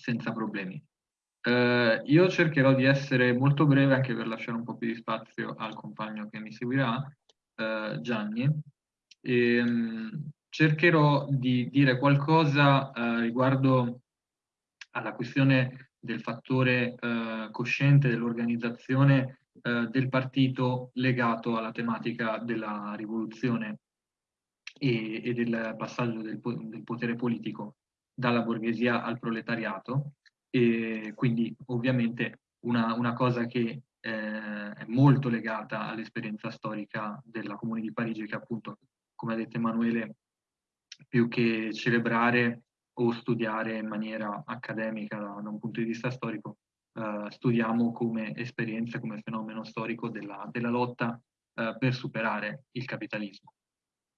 senza problemi. Eh, io cercherò di essere molto breve anche per lasciare un po' più di spazio al compagno che mi seguirà, eh, Gianni. E, ehm, cercherò di dire qualcosa eh, riguardo alla questione del fattore eh, cosciente dell'organizzazione eh, del partito legato alla tematica della rivoluzione e, e del passaggio del, del, potere politico dalla borghesia al proletariato e quindi ovviamente una, una cosa che eh, è molto legata all'esperienza storica della Comune di Parigi che appunto, come ha detto Emanuele, più che celebrare o studiare in maniera accademica da, da un punto di vista storico, eh, studiamo come esperienza, come fenomeno storico della, della lotta eh, per superare il capitalismo.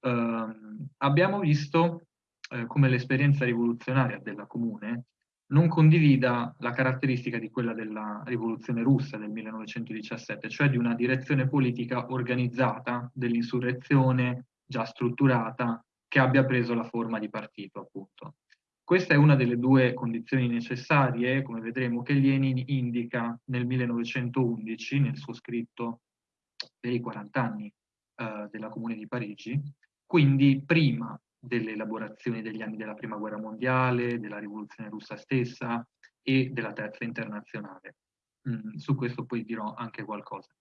Ehm, abbiamo visto eh, come l'esperienza rivoluzionaria della Comune non condivida la caratteristica di quella della rivoluzione russa del 1917, cioè di una direzione politica organizzata dell'insurrezione già strutturata che abbia preso la forma di partito, appunto. Questa è una delle due condizioni necessarie, come vedremo, che Lenin indica nel 1911 nel suo scritto per i 40 anni eh, della Comune di Parigi, quindi prima delle elaborazioni degli anni della Prima Guerra Mondiale, della Rivoluzione russa stessa e della Terza Internazionale. Mm, su questo poi dirò anche qualcosa.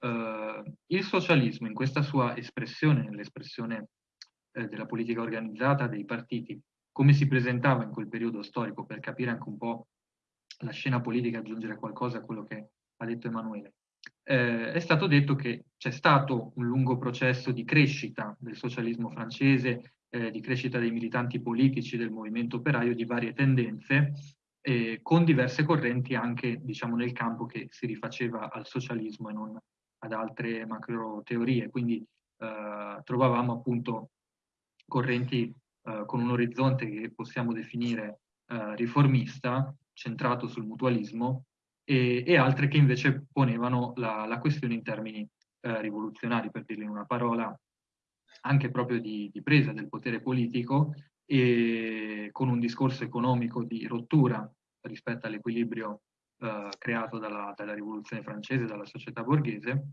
Uh, il socialismo in questa sua espressione, nell'espressione eh, della politica organizzata, dei partiti, come si presentava in quel periodo storico per capire anche un po' la scena politica, aggiungere qualcosa a quello che ha detto Emanuele eh, è stato detto che c'è stato un lungo processo di crescita del socialismo francese, eh, di crescita dei militanti politici, del movimento operaio, di varie tendenze, eh, con diverse correnti anche diciamo, nel campo che si rifaceva al socialismo e non ad altre macro teorie. Quindi eh, trovavamo appunto correnti eh, con un orizzonte che possiamo definire eh, riformista, centrato sul mutualismo, e, e altre che invece ponevano la, la questione in termini eh, rivoluzionari, per dirlo in una parola, anche proprio di, di presa del potere politico e con un discorso economico di rottura rispetto all'equilibrio eh, creato dalla, dalla, rivoluzione francese, dalla società borghese,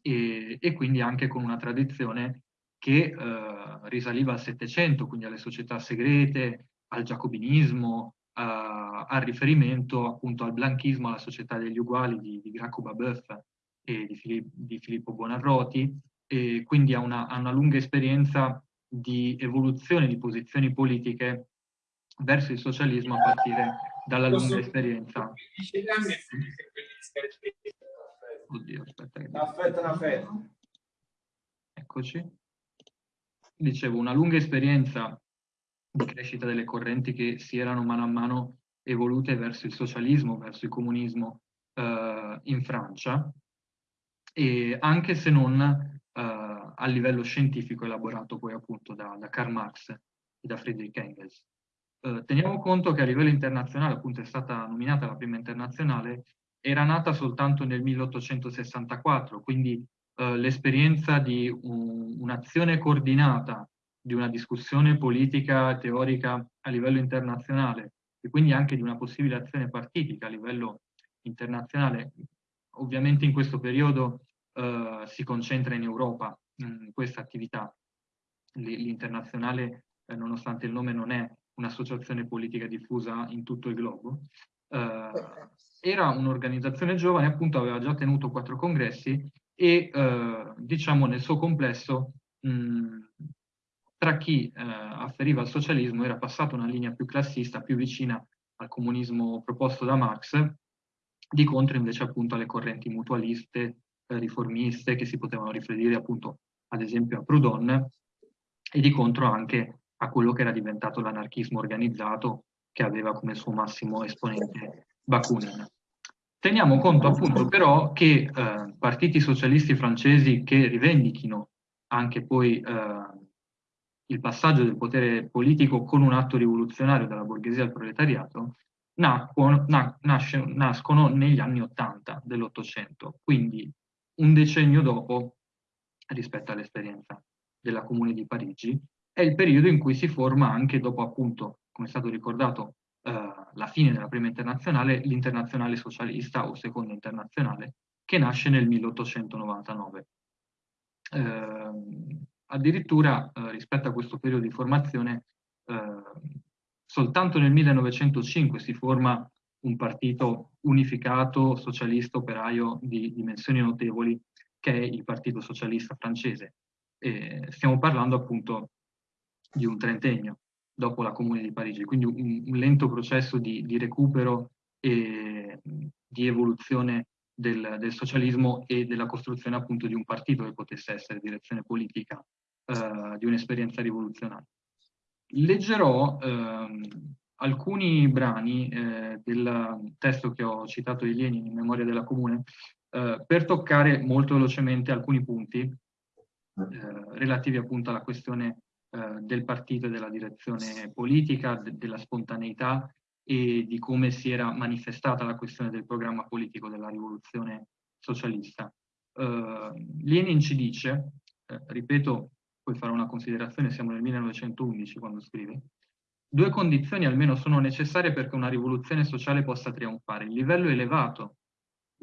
e, e quindi anche con una tradizione che eh, risaliva al Settecento, quindi alle società segrete, al giacobinismo, uh, al riferimento appunto al blanchismo, alla società degli uguali di, di Graco Babeuf e di, Fili di, Filippo Bonarroti, e quindi ha una, ha una lunga esperienza di evoluzione di posizioni politiche verso il socialismo a partire dalla lunga esperienza. Oddio, aspetta. Che... Affetta, affetta. Eccoci. Dicevo, una lunga esperienza di crescita delle correnti che si erano mano a mano evolute verso il socialismo, verso il comunismo eh, in Francia, e anche se non a livello scientifico elaborato poi appunto da, da Karl Marx e da Friedrich Engels. Eh, teniamo conto che a livello internazionale, appunto è stata nominata la prima internazionale, era nata soltanto nel 1864, quindi eh, l'esperienza di un, un'azione coordinata di una discussione politica teorica a livello internazionale e quindi anche di una possibile azione partitica a livello internazionale, ovviamente in questo periodo eh, si concentra in Europa questa attività. L'internazionale, eh, nonostante il nome, non è un'associazione politica diffusa in tutto il globo. Eh, era un'organizzazione giovane, appunto aveva già tenuto quattro congressi e eh, diciamo nel suo complesso mh, tra chi eh, afferiva al socialismo era passata una linea più classista, più vicina al comunismo proposto da Marx, di contro invece appunto alle correnti mutualiste, eh, riformiste, che si potevano riferire appunto ad esempio a Proudhon, e di contro anche a quello che era diventato l'anarchismo organizzato, che aveva come suo massimo esponente Bakunin. Teniamo conto appunto però che eh, partiti socialisti francesi che rivendichino anche poi eh, il passaggio del potere politico con un atto rivoluzionario dalla borghesia al proletariato, nacquono, na, nasce, nascono negli anni Ottanta dell'Ottocento, quindi un decennio dopo rispetto all'esperienza della Comune di Parigi, è il periodo in cui si forma anche dopo appunto, come è stato ricordato, eh, la fine della prima internazionale, l'internazionale socialista o seconda internazionale, che nasce nel 1899. Eh, addirittura eh, rispetto a questo periodo di formazione, eh, soltanto nel 1905 si forma un partito unificato socialista operaio di dimensioni notevoli che è il Partito Socialista francese. E stiamo parlando appunto di un trentennio dopo la Comune di Parigi, quindi un, un lento processo di, di, recupero e di evoluzione del, del, socialismo e della costruzione appunto di un partito che potesse essere direzione politica eh, di un'esperienza rivoluzionaria. Leggerò ehm, alcuni brani eh, del testo che ho citato di Lenin in memoria della Comune eh, per toccare molto velocemente alcuni punti eh, relativi appunto alla questione eh, del partito e della direzione politica, de della spontaneità e di come si era manifestata la questione del programma politico della rivoluzione socialista. Eh, Lenin ci dice, eh, ripeto, poi farò una considerazione, siamo nel 1911 quando scrive, due condizioni almeno sono necessarie perché una rivoluzione sociale possa trionfare, il livello elevato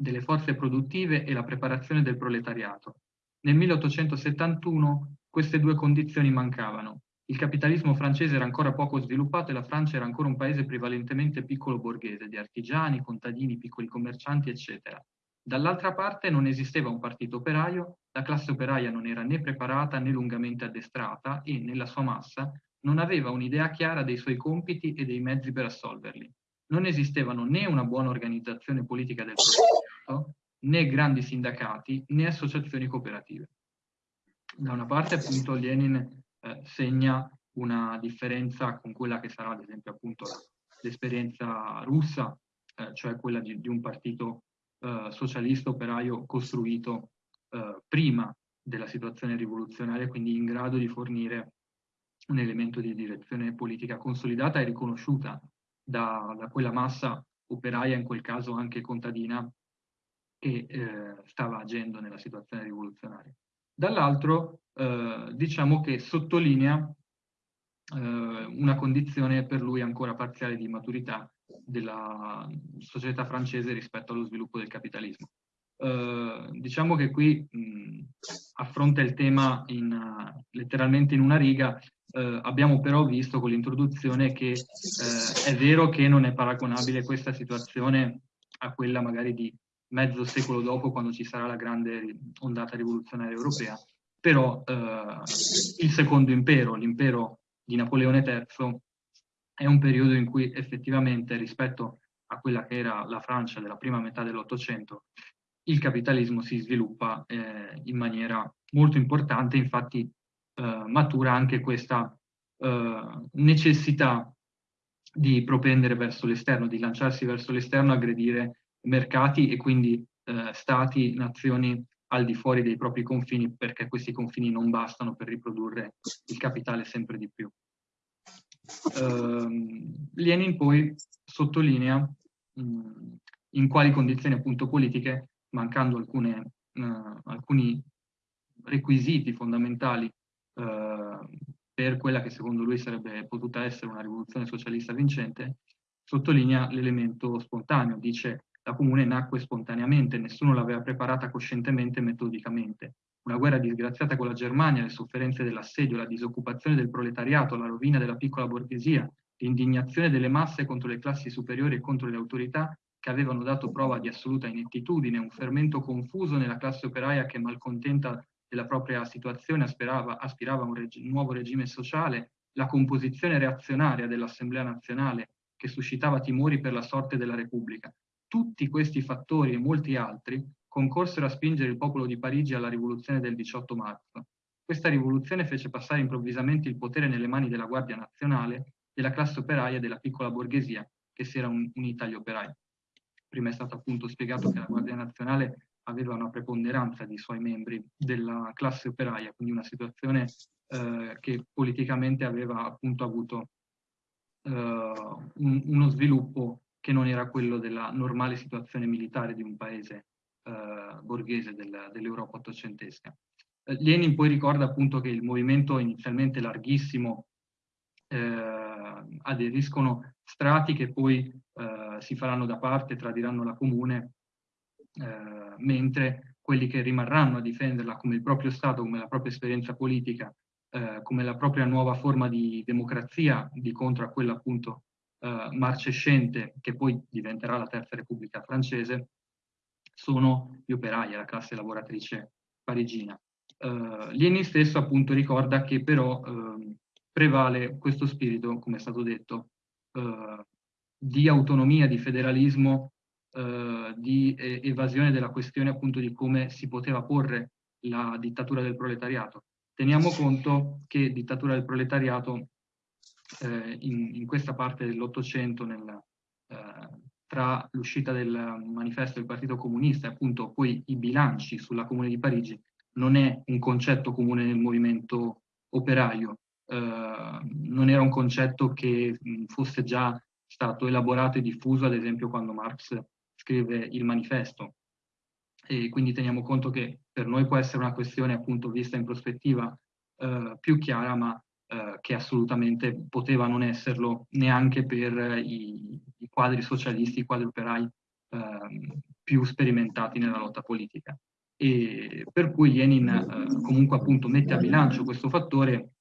delle forze produttive e la preparazione del proletariato. Nel 1871 queste due condizioni mancavano. Il capitalismo francese era ancora poco sviluppato e la Francia era ancora un paese prevalentemente piccolo borghese, di artigiani, contadini, piccoli commercianti, eccetera. Dall'altra parte non esisteva un partito operaio, la classe operaia non era né preparata né lungamente addestrata e, nella sua massa, non aveva un'idea chiara dei suoi compiti e dei mezzi per assolverli. Non esistevano né una buona organizzazione politica del progetto, né grandi sindacati, né associazioni cooperative. Da una parte appunto Lenin eh, segna una differenza con quella che sarà ad esempio appunto l'esperienza russa, eh, cioè quella di, di un partito eh, socialista operaio costruito eh, prima della situazione rivoluzionaria, quindi in grado di fornire un elemento di direzione politica consolidata e riconosciuta da, da quella massa operaia, in quel caso anche contadina, che eh, stava agendo nella situazione rivoluzionaria. Dall'altro, eh, diciamo che sottolinea eh, una condizione per lui ancora parziale di maturità della società francese rispetto allo sviluppo del capitalismo. Eh, diciamo che qui mh, affronta il tema in, uh, letteralmente in una riga, uh, abbiamo però visto con l'introduzione che uh, è vero che non è paragonabile questa situazione a quella magari di mezzo secolo dopo quando ci sarà la grande ondata rivoluzionaria europea, però il secondo impero, l'impero di Napoleone III, è un periodo in cui effettivamente rispetto a quella che era la Francia della prima metà dell'Ottocento, il capitalismo si sviluppa eh, in maniera molto importante, infatti eh, matura anche questa eh, necessità di propendere verso l'esterno, di lanciarsi verso l'esterno, aggredire mercati e quindi eh, stati, nazioni al di fuori dei propri confini, perché questi confini non bastano per riprodurre il capitale sempre di più. Uh, Lenin poi sottolinea mh, in quali condizioni appunto politiche mancando alcune, uh, alcuni requisiti fondamentali per quella che secondo lui sarebbe potuta essere una rivoluzione socialista vincente, sottolinea l'elemento spontaneo, dice la comune nacque spontaneamente, nessuno l'aveva preparata coscientemente e metodicamente. Una guerra disgraziata con la Germania, le sofferenze dell'assedio, la disoccupazione del proletariato, la rovina della piccola borghesia, l'indignazione delle masse contro le classi superiori e contro le autorità che avevano dato prova di assoluta inettitudine, un fermento confuso nella classe operaia che malcontenta della propria situazione aspirava, aspirava a un reg nuovo regime sociale, la composizione reazionaria dell'Assemblea nazionale che suscitava timori per la sorte della Repubblica. Tutti questi fattori e molti altri concorsero a spingere il popolo di Parigi alla rivoluzione del 18 marzo. Questa rivoluzione fece passare improvvisamente il potere nelle mani della Guardia Nazionale, della classe operaia e della piccola borghesia, che si era un, unita agli operai prima è stato appunto spiegato che la Guardia Nazionale aveva una preponderanza di suoi membri della classe operaia, quindi una situazione eh, che politicamente aveva appunto avuto eh, un, uno sviluppo che non era quello della normale situazione militare di un paese eh, borghese del, dell'Europa ottocentesca. Eh, Lenin poi ricorda appunto che il movimento inizialmente larghissimo eh, aderiscono strati che poi eh, si faranno da parte, tradiranno la comune, eh, mentre quelli che rimarranno a difenderla come il proprio Stato, come la propria esperienza politica, eh, come la propria nuova forma di democrazia, di contro a quella appunto eh, marcescente, che poi diventerà la Terza Repubblica francese, sono gli operai, la classe lavoratrice parigina. Uh, Lenin stesso appunto ricorda che però uh, prevale questo spirito, come è stato detto, uh, di autonomia, di federalismo, di evasione della questione appunto di come si poteva porre la dittatura del proletariato. Teniamo conto che dittatura del proletariato in, in, questa parte dell'Ottocento, tra l'uscita del manifesto del Partito Comunista e appunto poi i bilanci sulla Comune di Parigi, non è un concetto comune nel movimento operaio, eh, non era un concetto che fosse già stato elaborato e diffuso, ad esempio quando Marx scrive il manifesto. E quindi teniamo conto che per noi può essere una questione appunto vista in prospettiva eh, più chiara, ma eh, che assolutamente poteva non esserlo neanche per i, i quadri socialisti, i quadri operai ehm, più sperimentati nella lotta politica e per cui Lenin eh, comunque appunto mette a bilancio questo fattore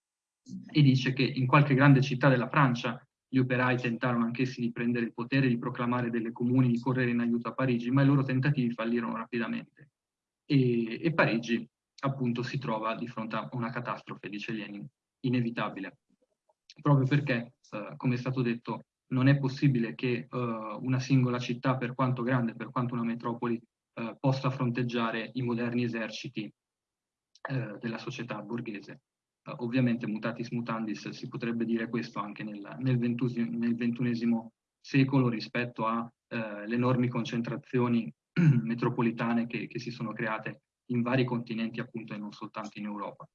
e dice che in qualche grande città della Francia gli operai tentarono anch'essi di prendere il potere, di proclamare delle comuni, di correre in aiuto a Parigi, ma i loro tentativi fallirono rapidamente. E, e Parigi appunto si trova di fronte a una catastrofe, dice Lenin, inevitabile, proprio perché, eh, come è stato detto, non è possibile che eh, una singola città, per quanto grande, per quanto una metropoli, eh, possa fronteggiare i moderni eserciti eh, della società borghese. Eh, ovviamente mutatis mutandis si potrebbe dire questo anche nel, nel, ventusi, nel XXI secolo rispetto alle eh, enormi concentrazioni metropolitane che, che, si sono create in vari continenti appunto e non soltanto in Europa.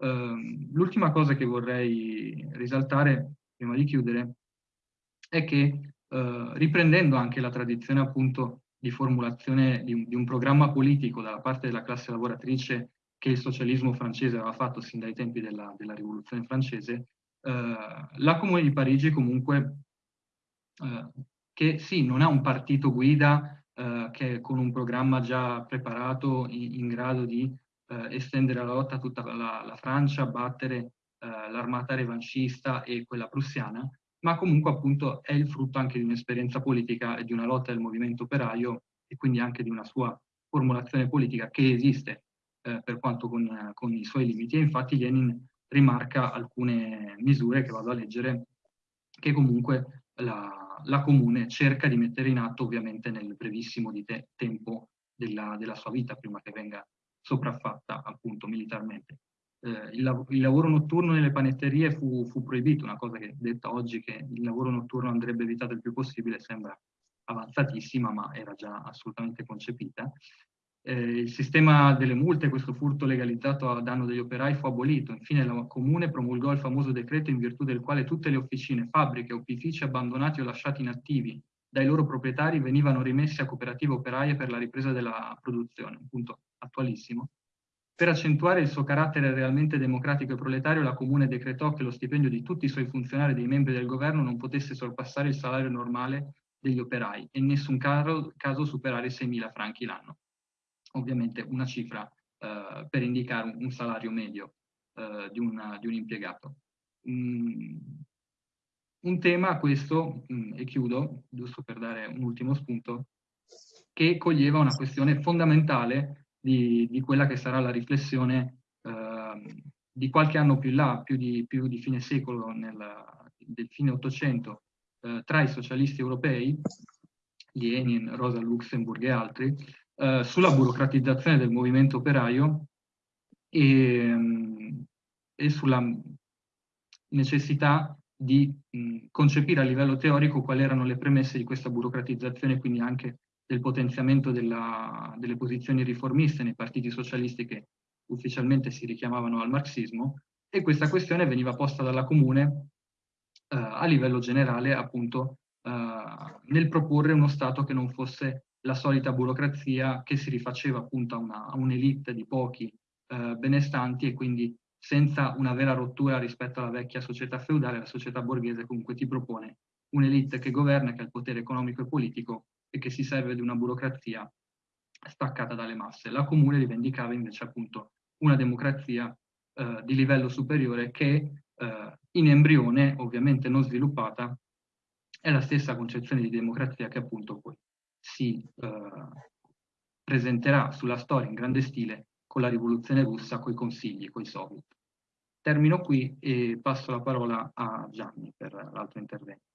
Ehm, l'ultima cosa che vorrei risaltare prima di chiudere è che eh, riprendendo anche la tradizione appunto di formulazione di un, di un, programma politico dalla parte della classe lavoratrice che il socialismo francese aveva fatto sin dai tempi della, della rivoluzione francese, eh, la Comune di Parigi comunque, eh, che sì, non ha un partito guida eh, che con un programma già preparato in, in grado di eh, estendere la lotta a tutta la, la Francia, battere eh, l'armata revanchista e quella prussiana, ma comunque appunto è il frutto anche di un'esperienza politica e di una lotta del movimento operaio e quindi anche di una sua formulazione politica che esiste eh, per quanto con, con, i suoi limiti e infatti Lenin rimarca alcune misure che vado a leggere che comunque la, la comune cerca di mettere in atto ovviamente nel brevissimo te, tempo della, della sua vita prima che venga sopraffatta appunto militarmente eh, il, il, lavoro notturno nelle panetterie fu, fu, proibito, una cosa che detta oggi che il lavoro notturno andrebbe evitato il più possibile sembra avanzatissima, ma era già assolutamente concepita. Eh, il sistema delle multe, questo furto legalizzato a danno degli operai, fu abolito. Infine la Comune promulgò il famoso decreto in virtù del quale tutte le officine, fabbriche, opifici abbandonati o lasciati inattivi dai loro proprietari venivano rimessi a cooperative operaie per la ripresa della produzione, un punto attualissimo, per accentuare il suo carattere realmente democratico e proletario, la Comune decretò che lo stipendio di tutti i suoi funzionari e dei membri del governo non potesse sorpassare il salario normale degli operai e in nessun caso, caso superare i 6.000 franchi l'anno. Ovviamente una cifra eh, per indicare un, un salario medio eh, di, una, di, un impiegato. Mm, un tema questo, mm, e chiudo, giusto per dare un ultimo spunto, che coglieva una questione fondamentale di, di quella che sarà la riflessione eh, di qualche anno più in là, più di, più di fine secolo, nel, del fine Ottocento, eh, tra i socialisti europei, Lenin, Rosa Luxemburg e altri, eh, sulla burocratizzazione del movimento operaio e, e sulla necessità di mh, concepire a livello teorico quali erano le premesse di questa burocratizzazione, quindi anche del potenziamento della, delle posizioni riformiste nei partiti socialisti che ufficialmente si richiamavano al marxismo e questa questione veniva posta dalla Comune eh, a livello generale appunto eh, nel proporre uno Stato che non fosse la solita burocrazia che si rifaceva appunto a un'elite un di pochi eh, benestanti e quindi senza una vera rottura rispetto alla vecchia società feudale, la società borghese comunque ti propone un'elite che governa, che ha il potere economico e politico e che si serve di una burocrazia staccata dalle masse. La comune rivendicava invece appunto una democrazia eh, di livello superiore che eh, in embrione, ovviamente non sviluppata, è la stessa concezione di democrazia che appunto poi si eh, presenterà sulla storia in grande stile con la rivoluzione russa, con i consigli, con i soviet. Termino qui e passo la parola a Gianni per l'altro intervento.